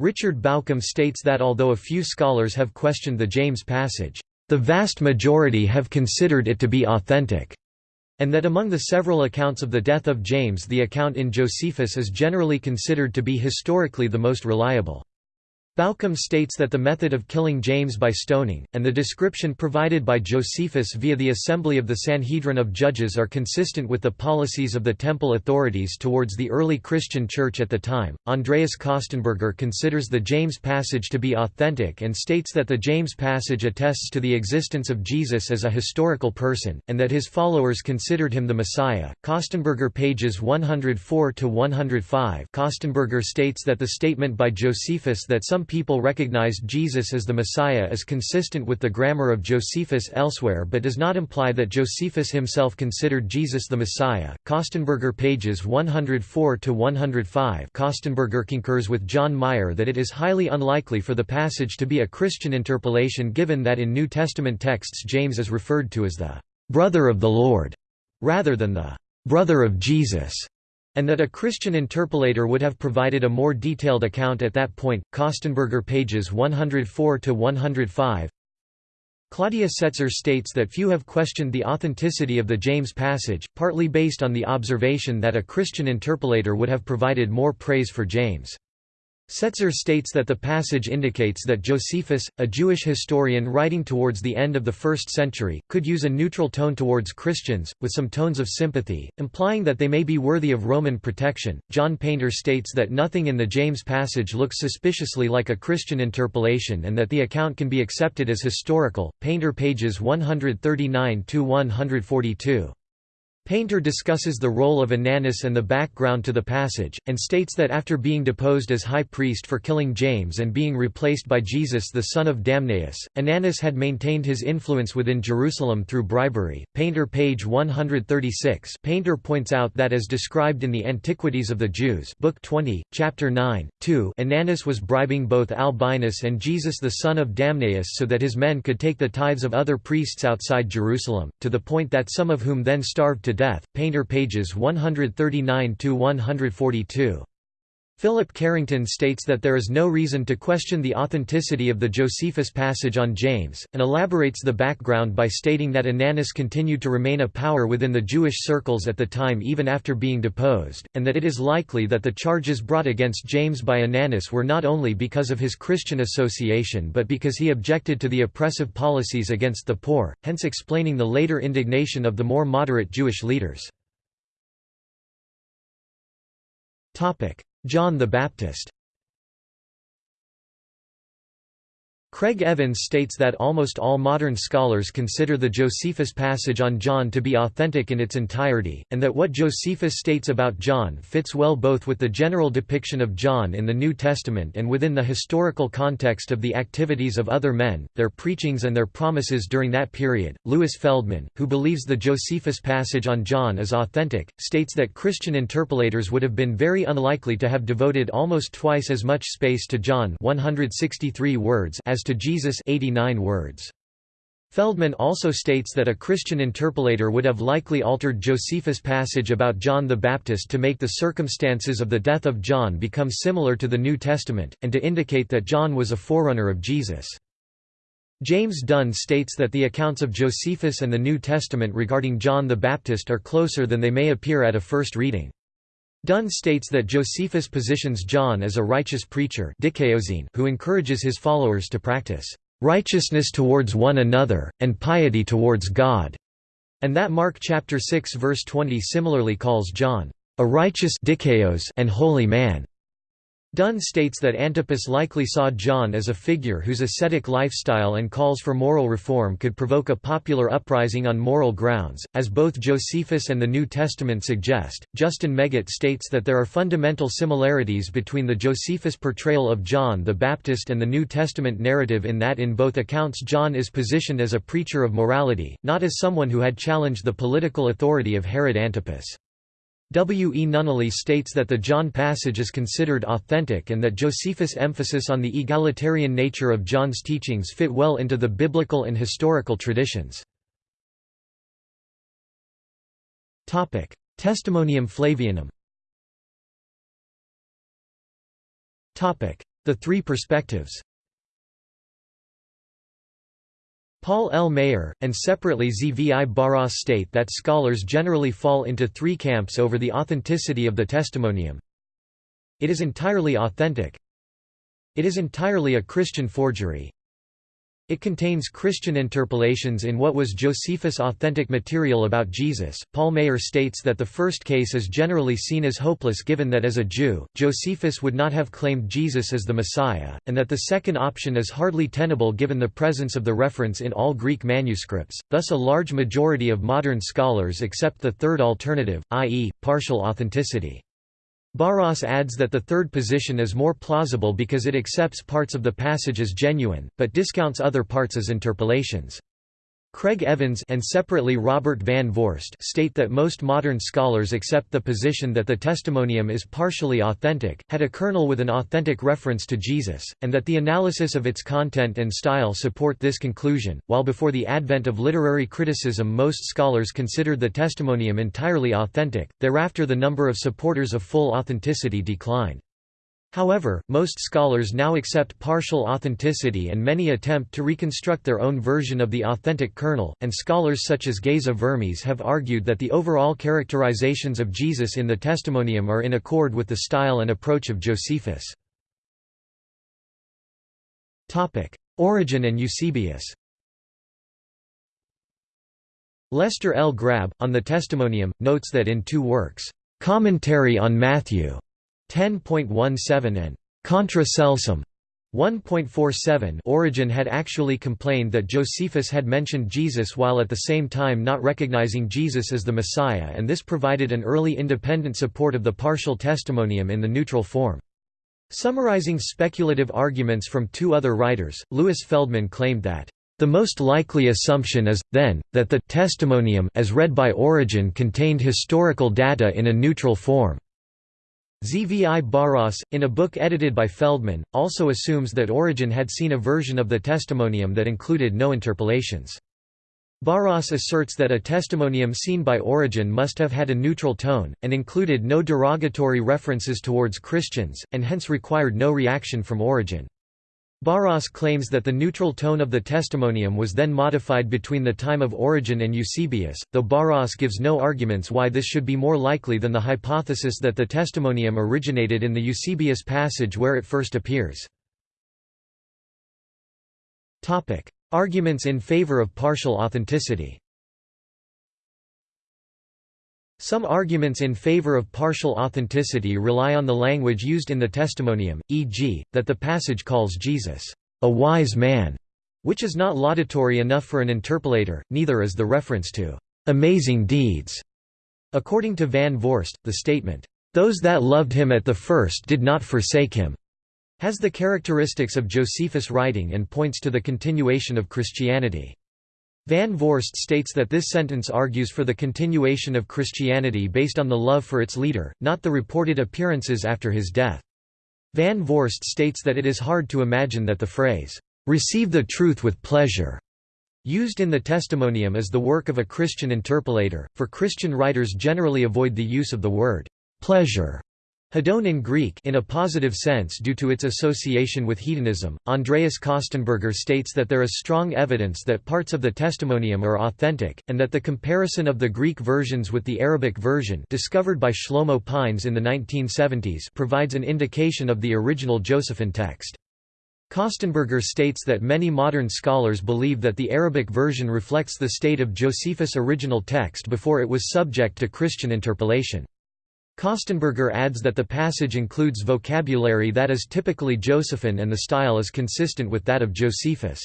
Richard Bauckham states that although a few scholars have questioned the James passage, the vast majority have considered it to be authentic and that among the several accounts of the death of James the account in Josephus is generally considered to be historically the most reliable. Bauckham states that the method of killing James by stoning, and the description provided by Josephus via the assembly of the Sanhedrin of Judges are consistent with the policies of the temple authorities towards the early Christian church at the time. Andreas Kostenberger considers the James passage to be authentic and states that the James passage attests to the existence of Jesus as a historical person, and that his followers considered him the Messiah. Kostenberger pages 104 to 105. Kostenberger states that the statement by Josephus that some people recognized Jesus as the Messiah is consistent with the grammar of Josephus elsewhere but does not imply that Josephus himself considered Jesus the Messiah. Kostenberger pages 104 to 105. Kostenberger concurs with John Meier that it is highly unlikely for the passage to be a Christian interpolation given that in New Testament texts James is referred to as the brother of the Lord rather than the brother of Jesus and that a Christian interpolator would have provided a more detailed account at that point. Kostenberger pages 104 to 105. Claudia Setzer states that few have questioned the authenticity of the James passage, partly based on the observation that a Christian interpolator would have provided more praise for James. Setzer states that the passage indicates that Josephus, a Jewish historian writing towards the end of the first century, could use a neutral tone towards Christians, with some tones of sympathy, implying that they may be worthy of Roman protection. John Painter states that nothing in the James passage looks suspiciously like a Christian interpolation and that the account can be accepted as historical. Painter pages 139 142. Painter discusses the role of Ananus and the background to the passage, and states that after being deposed as high priest for killing James and being replaced by Jesus the son of Damneus, Ananus had maintained his influence within Jerusalem through bribery. Painter page 136 Painter points out that as described in the Antiquities of the Jews Book 20, Chapter 9, 2 Ananus was bribing both Albinus and Jesus the son of Damneus so that his men could take the tithes of other priests outside Jerusalem, to the point that some of whom then starved to death. Painter pages 139 to 142. Philip Carrington states that there is no reason to question the authenticity of the Josephus passage on James, and elaborates the background by stating that Ananus continued to remain a power within the Jewish circles at the time even after being deposed, and that it is likely that the charges brought against James by Ananus were not only because of his Christian association but because he objected to the oppressive policies against the poor, hence explaining the later indignation of the more moderate Jewish leaders. John the Baptist Craig Evans states that almost all modern scholars consider the Josephus passage on John to be authentic in its entirety, and that what Josephus states about John fits well both with the general depiction of John in the New Testament and within the historical context of the activities of other men, their preachings and their promises during that period. Louis Feldman, who believes the Josephus passage on John is authentic, states that Christian interpolators would have been very unlikely to have devoted almost twice as much space to John 163 words as to Jesus 89 words. Feldman also states that a Christian interpolator would have likely altered Josephus' passage about John the Baptist to make the circumstances of the death of John become similar to the New Testament, and to indicate that John was a forerunner of Jesus. James Dunn states that the accounts of Josephus and the New Testament regarding John the Baptist are closer than they may appear at a first reading. Dunn states that Josephus positions John as a righteous preacher who encourages his followers to practice righteousness towards one another, and piety towards God, and that Mark chapter 6 verse 20 similarly calls John a righteous and holy man. Dunn states that Antipas likely saw John as a figure whose ascetic lifestyle and calls for moral reform could provoke a popular uprising on moral grounds, as both Josephus and the New Testament suggest. Justin Meggitt states that there are fundamental similarities between the Josephus portrayal of John the Baptist and the New Testament narrative in that in both accounts John is positioned as a preacher of morality, not as someone who had challenged the political authority of Herod Antipas. W. E. Nunnally states that the John passage is considered authentic and that Josephus' emphasis on the egalitarian nature of John's teachings fit well into the biblical and historical traditions. Testimonium Flavianum The three perspectives Paul L. Maier, and separately Zvi Baras state that scholars generally fall into three camps over the authenticity of the testimonium. It is entirely authentic. It is entirely a Christian forgery. It contains Christian interpolations in what was Josephus' authentic material about Jesus. Paul Maier states that the first case is generally seen as hopeless given that as a Jew, Josephus would not have claimed Jesus as the Messiah, and that the second option is hardly tenable given the presence of the reference in all Greek manuscripts, thus a large majority of modern scholars accept the third alternative, i.e., partial authenticity. Baras adds that the third position is more plausible because it accepts parts of the passage as genuine, but discounts other parts as interpolations. Craig Evans and separately Robert Van Voorst state that most modern scholars accept the position that the testimonium is partially authentic, had a kernel with an authentic reference to Jesus, and that the analysis of its content and style support this conclusion, while before the advent of literary criticism most scholars considered the testimonium entirely authentic, thereafter the number of supporters of full authenticity declined. However, most scholars now accept partial authenticity and many attempt to reconstruct their own version of the authentic kernel, and scholars such as Geza Vermes have argued that the overall characterizations of Jesus in the Testimonium are in accord with the style and approach of Josephus. Origen and Eusebius Lester L. Grabbe, on the Testimonium, notes that in two works, "'Commentary on Matthew' 10.17 and Contra Celsum 1.47 Origen had actually complained that Josephus had mentioned Jesus while at the same time not recognizing Jesus as the Messiah and this provided an early independent support of the partial testimonium in the neutral form. Summarizing speculative arguments from two other writers, Louis Feldman claimed that the most likely assumption is, then, that the testimonium as read by Origen contained historical data in a neutral form. Zvi Baras, in a book edited by Feldman, also assumes that Origen had seen a version of the testimonium that included no interpolations. Baras asserts that a testimonium seen by Origen must have had a neutral tone, and included no derogatory references towards Christians, and hence required no reaction from Origen. Baras claims that the neutral tone of the testimonium was then modified between the time of Origen and Eusebius, though Baras gives no arguments why this should be more likely than the hypothesis that the testimonium originated in the Eusebius passage where it first appears. Arguments in favor of partial authenticity Some arguments in favor of partial authenticity rely on the language used in the testimonium, e.g., that the passage calls Jesus, "...a wise man", which is not laudatory enough for an interpolator, neither is the reference to "...amazing deeds". According to Van Voorst, the statement, "...those that loved him at the first did not forsake him", has the characteristics of Josephus' writing and points to the continuation of Christianity. Van Voorst states that this sentence argues for the continuation of Christianity based on the love for its leader, not the reported appearances after his death. Van Voorst states that it is hard to imagine that the phrase, "'receive the truth with pleasure' used in the testimonium is the work of a Christian interpolator, for Christian writers generally avoid the use of the word "'pleasure' Hedon in Greek in a positive sense due to its association with hedonism. Andreas Kostenberger states that there is strong evidence that parts of the testimonium are authentic, and that the comparison of the Greek versions with the Arabic version discovered by Shlomo Pines in the 1970s provides an indication of the original Josephine text. Kostenberger states that many modern scholars believe that the Arabic version reflects the state of Josephus' original text before it was subject to Christian interpolation. Kostenberger adds that the passage includes vocabulary that is typically Josephine and the style is consistent with that of Josephus.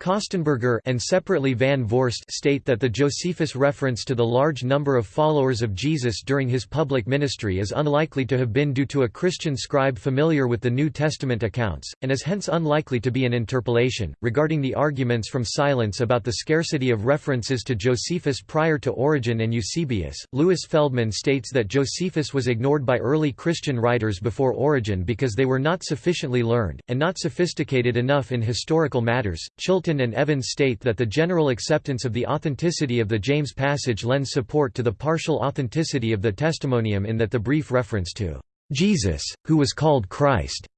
Kostenberger and separately Van Voorst state that the Josephus reference to the large number of followers of Jesus during his public ministry is unlikely to have been due to a Christian scribe familiar with the New Testament accounts, and is hence unlikely to be an interpolation. Regarding the arguments from silence about the scarcity of references to Josephus prior to Origen and Eusebius, Louis Feldman states that Josephus was ignored by early Christian writers before Origen because they were not sufficiently learned, and not sophisticated enough in historical matters. Chilton and Evans state that the general acceptance of the authenticity of the James passage lends support to the partial authenticity of the testimonium in that the brief reference to Jesus, who was called Christ,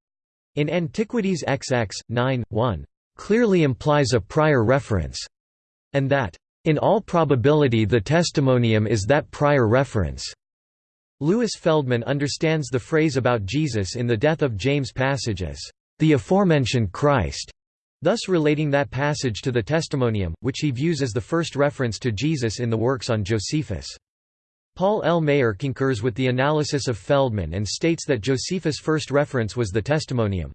in Antiquities XX, 9, 1, clearly implies a prior reference, and that, in all probability the testimonium is that prior reference. Louis Feldman understands the phrase about Jesus in the death of James passage as, the aforementioned Christ, thus relating that passage to the Testimonium, which he views as the first reference to Jesus in the works on Josephus. Paul L. Maier concurs with the analysis of Feldman and states that Josephus' first reference was the Testimonium.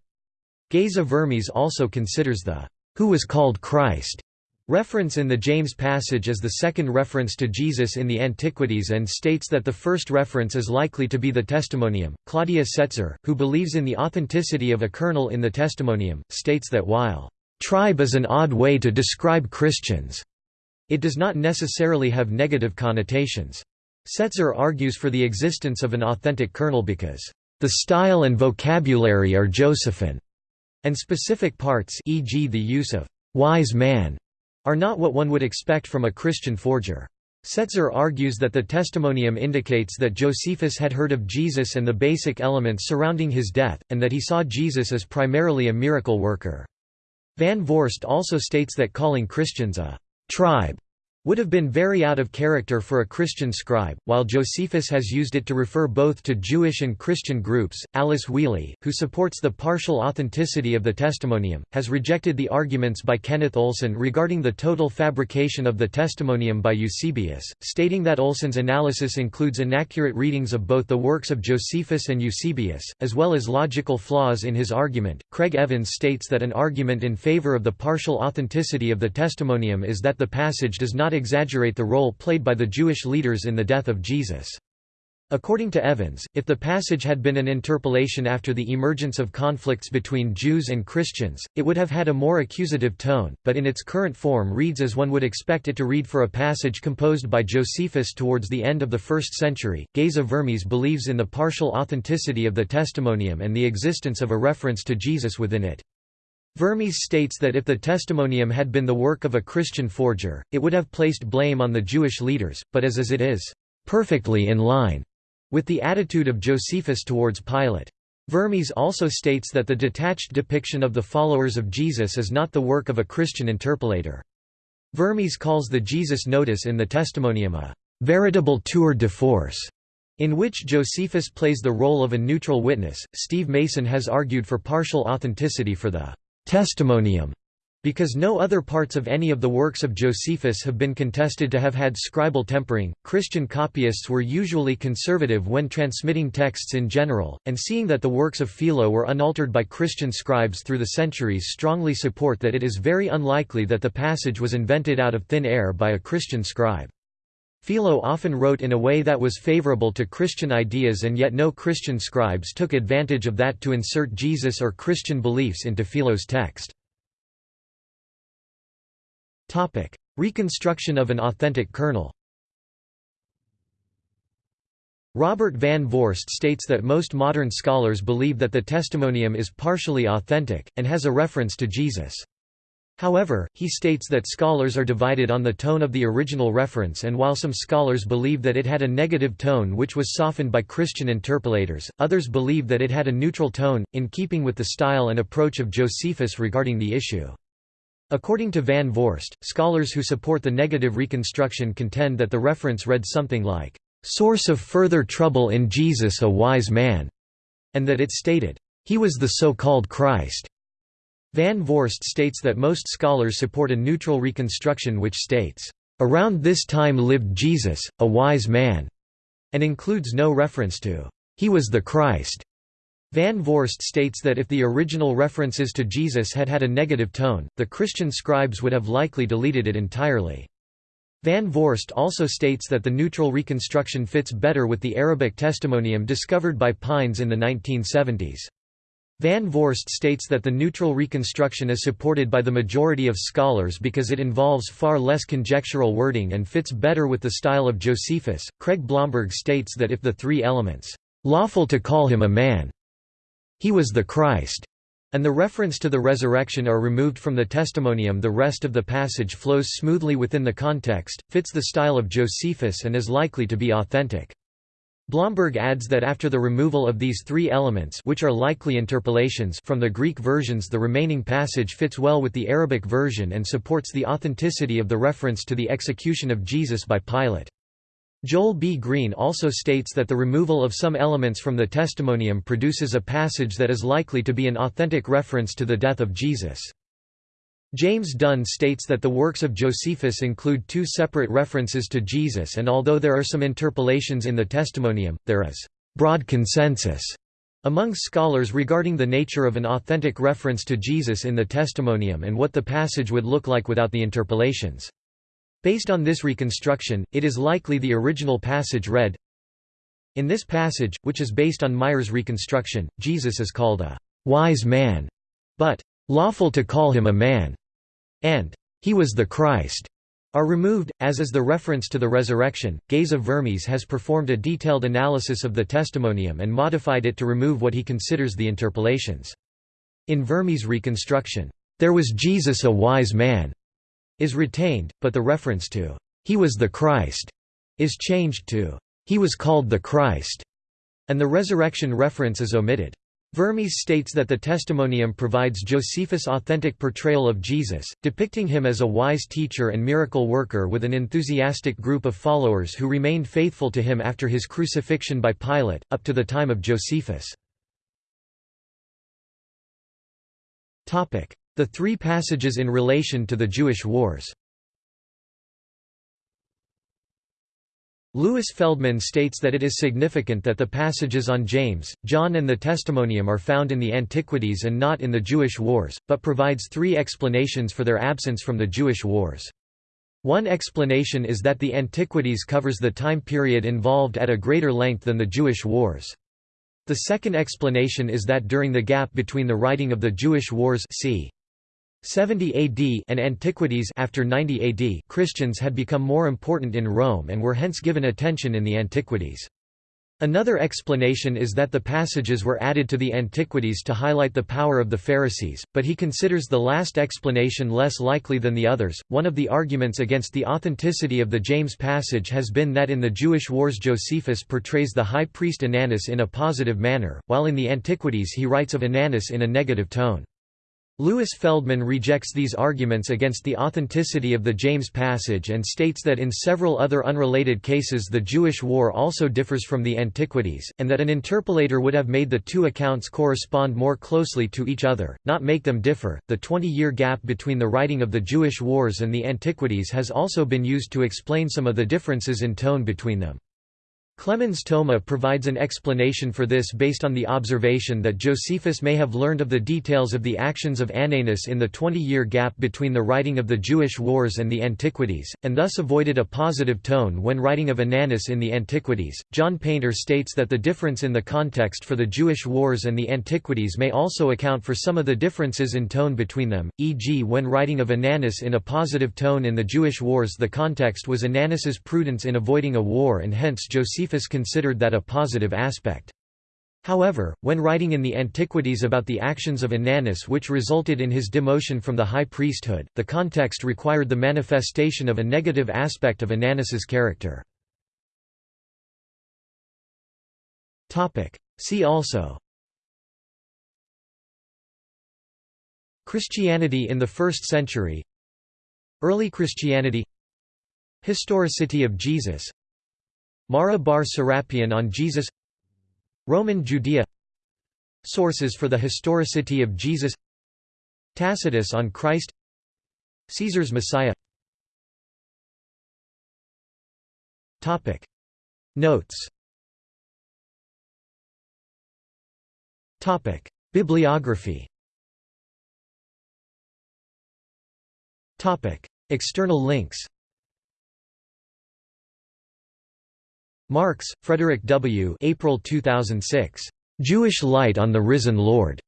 Geza Vermes also considers the who was called Christ reference in the James passage as the second reference to Jesus in the Antiquities and states that the first reference is likely to be the Testimonium. Claudia Setzer, who believes in the authenticity of a kernel in the Testimonium, states that while Tribe is an odd way to describe Christians. It does not necessarily have negative connotations. Setzer argues for the existence of an authentic kernel because the style and vocabulary are Josephine, and specific parts e.g. the use of wise man are not what one would expect from a Christian forger. Setzer argues that the testimonium indicates that Josephus had heard of Jesus and the basic elements surrounding his death, and that he saw Jesus as primarily a miracle worker. Van Voorst also states that calling Christians a «tribe» would have been very out of character for a Christian scribe, while Josephus has used it to refer both to Jewish and Christian groups. Alice Whealey, who supports the partial authenticity of the testimonium, has rejected the arguments by Kenneth Olson regarding the total fabrication of the testimonium by Eusebius, stating that Olson's analysis includes inaccurate readings of both the works of Josephus and Eusebius, as well as logical flaws in his argument. Craig Evans states that an argument in favor of the partial authenticity of the testimonium is that the passage does not exaggerate the role played by the Jewish leaders in the death of Jesus. According to Evans, if the passage had been an interpolation after the emergence of conflicts between Jews and Christians, it would have had a more accusative tone, but in its current form reads as one would expect it to read for a passage composed by Josephus towards the end of the 1st century. Geza Vermes believes in the partial authenticity of the testimonium and the existence of a reference to Jesus within it. Vermes states that if the testimonium had been the work of a Christian forger, it would have placed blame on the Jewish leaders, but as as it is, "...perfectly in line," with the attitude of Josephus towards Pilate. Vermes also states that the detached depiction of the followers of Jesus is not the work of a Christian interpolator. Vermes calls the Jesus notice in the Testimonium a veritable tour de force, in which Josephus plays the role of a neutral witness. Steve Mason has argued for partial authenticity for the testimonium Because no other parts of any of the works of Josephus have been contested to have had scribal tempering, Christian copyists were usually conservative when transmitting texts in general, and seeing that the works of Philo were unaltered by Christian scribes through the centuries strongly support that it is very unlikely that the passage was invented out of thin air by a Christian scribe. Philo often wrote in a way that was favorable to Christian ideas and yet no Christian scribes took advantage of that to insert Jesus or Christian beliefs into Philo's text. Reconstruction of an authentic kernel. Robert Van Voorst states that most modern scholars believe that the testimonium is partially authentic, and has a reference to Jesus. However, he states that scholars are divided on the tone of the original reference and while some scholars believe that it had a negative tone which was softened by Christian interpolators, others believe that it had a neutral tone, in keeping with the style and approach of Josephus regarding the issue. According to Van Voorst, scholars who support the negative reconstruction contend that the reference read something like, "...source of further trouble in Jesus a wise man", and that it stated, "...he was the so-called Christ". Van Voorst states that most scholars support a neutral reconstruction which states, "...around this time lived Jesus, a wise man", and includes no reference to, "...he was the Christ". Van Voorst states that if the original references to Jesus had had a negative tone, the Christian scribes would have likely deleted it entirely. Van Voorst also states that the neutral reconstruction fits better with the Arabic testimonium discovered by Pines in the 1970s. Van Voorst states that the neutral reconstruction is supported by the majority of scholars because it involves far less conjectural wording and fits better with the style of Josephus. Craig Blomberg states that if the three elements, lawful to call him a man, he was the Christ, and the reference to the resurrection are removed from the testimonium the rest of the passage flows smoothly within the context, fits the style of Josephus and is likely to be authentic. Blomberg adds that after the removal of these three elements which are likely interpolations from the Greek versions the remaining passage fits well with the Arabic version and supports the authenticity of the reference to the execution of Jesus by Pilate. Joel B. Green also states that the removal of some elements from the testimonium produces a passage that is likely to be an authentic reference to the death of Jesus. James Dunn states that the works of Josephus include two separate references to Jesus and although there are some interpolations in the testimonium, there is broad consensus among scholars regarding the nature of an authentic reference to Jesus in the testimonium and what the passage would look like without the interpolations. Based on this reconstruction, it is likely the original passage read, In this passage, which is based on Meier's reconstruction, Jesus is called a «wise man», but «lawful to call him a man» and «he was the Christ» are removed, as is the reference to the resurrection. Geza Vermes has performed a detailed analysis of the testimonium and modified it to remove what he considers the interpolations. In Vermes' reconstruction, there was Jesus a wise man, is retained, but the reference to, "'He was the Christ' is changed to, "'He was called the Christ' and the resurrection reference is omitted. Vermes states that the testimonium provides Josephus' authentic portrayal of Jesus, depicting him as a wise teacher and miracle worker with an enthusiastic group of followers who remained faithful to him after his crucifixion by Pilate, up to the time of Josephus. The three passages in relation to the Jewish wars Louis Feldman states that it is significant that the passages on James, John and the Testimonium are found in the Antiquities and not in the Jewish wars, but provides three explanations for their absence from the Jewish wars. One explanation is that the Antiquities covers the time period involved at a greater length than the Jewish wars. The second explanation is that during the gap between the writing of the Jewish wars c. 70 AD and Antiquities after 90 AD Christians had become more important in Rome and were hence given attention in the Antiquities. Another explanation is that the passages were added to the Antiquities to highlight the power of the Pharisees, but he considers the last explanation less likely than the others. One of the arguments against the authenticity of the James passage has been that in the Jewish wars Josephus portrays the high priest Ananus in a positive manner, while in the Antiquities he writes of Ananus in a negative tone. Louis Feldman rejects these arguments against the authenticity of the James passage and states that in several other unrelated cases the Jewish war also differs from the Antiquities, and that an interpolator would have made the two accounts correspond more closely to each other, not make them differ. The 20 year gap between the writing of the Jewish wars and the Antiquities has also been used to explain some of the differences in tone between them. Clemens Thoma provides an explanation for this based on the observation that Josephus may have learned of the details of the actions of Ananus in the 20-year gap between the writing of the Jewish Wars and the Antiquities, and thus avoided a positive tone when writing of Ananus in the Antiquities. John Painter states that the difference in the context for the Jewish Wars and the Antiquities may also account for some of the differences in tone between them, e.g. when writing of Ananus in a positive tone in the Jewish Wars the context was Ananus's prudence in avoiding a war and hence Josephus Josephus considered that a positive aspect. However, when writing in the Antiquities about the actions of Ananus which resulted in his demotion from the high priesthood, the context required the manifestation of a negative aspect of Ananus's character. See also. Christianity in the first century. Early Christianity. Historicity of Jesus Mara bar Serapion on Jesus. Roman Judea. Sources for the historicity of Jesus. Tacitus on Christ. Caesar's Messiah. Topic. Notes. Topic. Bibliography. Topic. External links Marks, Frederick W. April 2006. Jewish Light on the Risen Lord.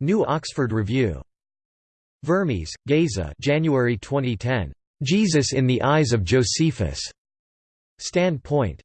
New Oxford Review. Vermes, Geza January 2010. Jesus in the Eyes of Josephus. Standpoint.